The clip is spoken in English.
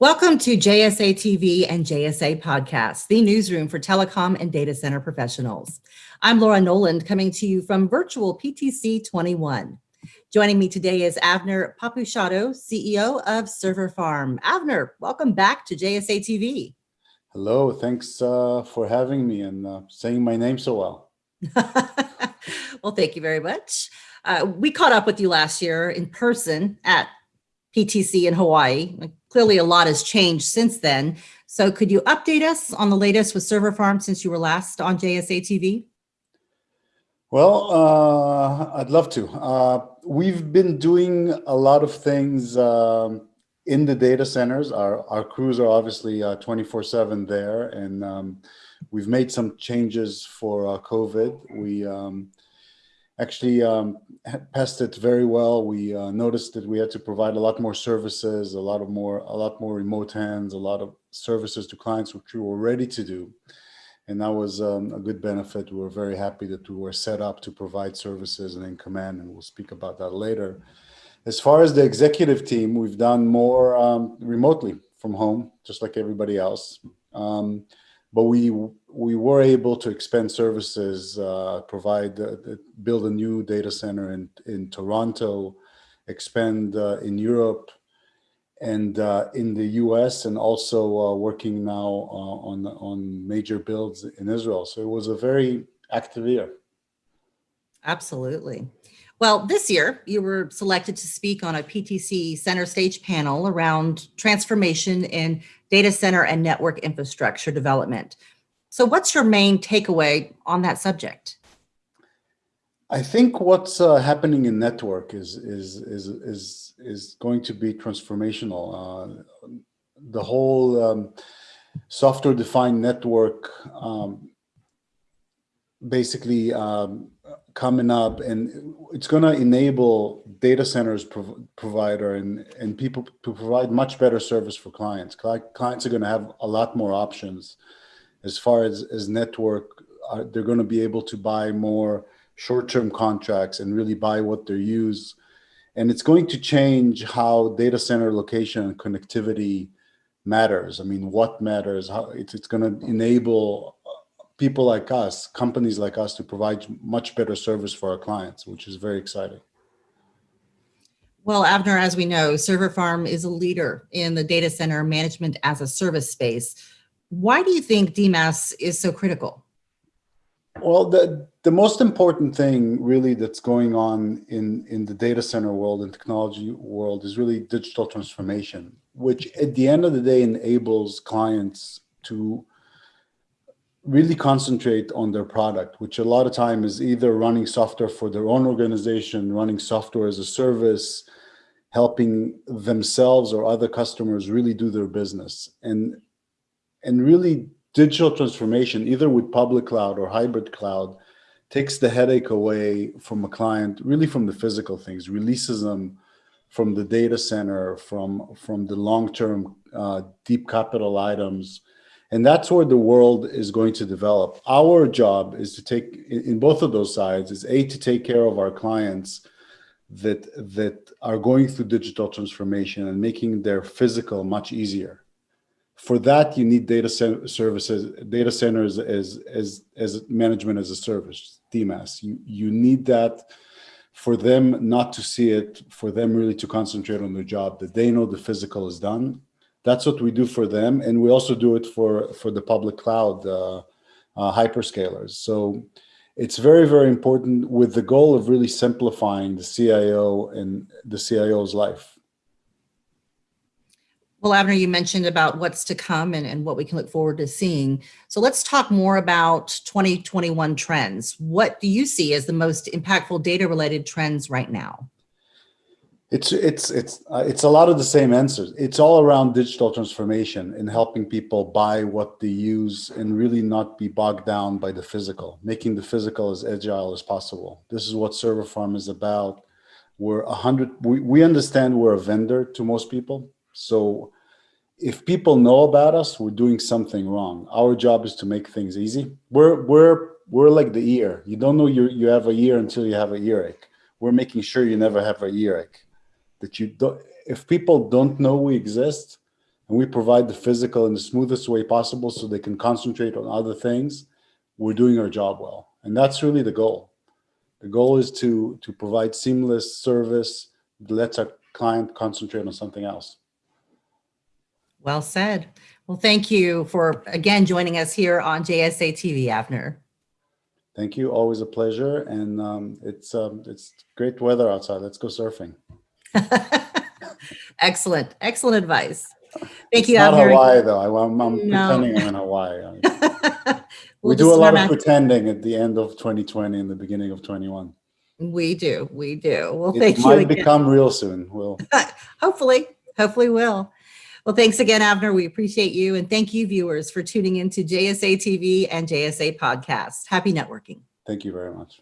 Welcome to JSA TV and JSA Podcast, the newsroom for telecom and data center professionals. I'm Laura Noland coming to you from virtual PTC 21. Joining me today is Avner Papouchado, CEO of Server Farm. Avner, welcome back to JSA TV. Hello, thanks uh, for having me and uh, saying my name so well. well, thank you very much. Uh, we caught up with you last year in person at PTC in Hawaii. Clearly a lot has changed since then. So could you update us on the latest with Server Farm since you were last on JSA TV? Well, uh, I'd love to. Uh, we've been doing a lot of things um, in the data centers. Our, our crews are obviously 24-7 uh, there, and um, we've made some changes for uh, COVID. We um, actually um, passed it very well. We uh, noticed that we had to provide a lot more services, a lot of more, a lot more remote hands, a lot of services to clients, which we were ready to do. And that was um, a good benefit. We were very happy that we were set up to provide services and in command, and we'll speak about that later. As far as the executive team, we've done more um, remotely from home, just like everybody else. Um, but we we were able to expand services, uh, provide, uh, build a new data center in, in Toronto, expand uh, in Europe and uh, in the US and also uh, working now uh, on, on major builds in Israel. So it was a very active year. Absolutely. Well, this year you were selected to speak on a PTC center stage panel around transformation in data center and network infrastructure development. So what's your main takeaway on that subject? I think what's uh, happening in network is is is is is going to be transformational. Uh, the whole um, software-defined network um, basically um, coming up, and it's going to enable data centers prov provider and and people to provide much better service for clients. Clients are going to have a lot more options as far as, as network, uh, they're going to be able to buy more short-term contracts and really buy what they use. And it's going to change how data center location and connectivity matters. I mean, what matters, how it's, it's going to enable people like us, companies like us to provide much better service for our clients, which is very exciting. Well, Avner, as we know, Server Farm is a leader in the data center management as a service space. Why do you think DMAS is so critical? Well, the, the most important thing really that's going on in, in the data center world and technology world is really digital transformation, which at the end of the day enables clients to really concentrate on their product, which a lot of time is either running software for their own organization, running software as a service, helping themselves or other customers really do their business. And and really digital transformation, either with public cloud or hybrid cloud, takes the headache away from a client, really from the physical things, releases them from the data center, from, from the long-term uh, deep capital items. And that's where the world is going to develop. Our job is to take, in both of those sides, is A, to take care of our clients that, that are going through digital transformation and making their physical much easier for that, you need data services, data centers as, as, as management as a service, DMAS. You, you need that for them not to see it, for them really to concentrate on their job, that they know the physical is done. That's what we do for them. And we also do it for, for the public cloud uh, uh, hyperscalers. So it's very, very important with the goal of really simplifying the CIO and the CIO's life. Well, Avner, you mentioned about what's to come and, and what we can look forward to seeing. So let's talk more about 2021 trends. What do you see as the most impactful data related trends right now? It's it's it's uh, it's a lot of the same answers. It's all around digital transformation and helping people buy what they use and really not be bogged down by the physical, making the physical as agile as possible. This is what Server Farm is about. We're a hundred. We, we understand we're a vendor to most people so if people know about us, we're doing something wrong. Our job is to make things easy. We're, we're, we're like the ear. You don't know you, you have a ear until you have a earache. We're making sure you never have a earache. That you don't, if people don't know we exist, and we provide the physical in the smoothest way possible so they can concentrate on other things, we're doing our job well. And that's really the goal. The goal is to, to provide seamless service that lets our client concentrate on something else. Well said. Well, thank you for again joining us here on JSA TV, Avner. Thank you. Always a pleasure. And um, it's um, it's great weather outside. Let's go surfing. excellent, excellent advice. Thank It's you, not Avner. Hawaii though. I, am I'm No. pretending I'm in Hawaii. We'll we do a lot of pretending at the end of 2020 and the beginning of 21. We do, we do. Well, It thank you It might become real soon. We'll hopefully, hopefully will. Well, thanks again, Avner. We appreciate you. And thank you, viewers, for tuning into JSA TV and JSA Podcast. Happy networking. thank you very much.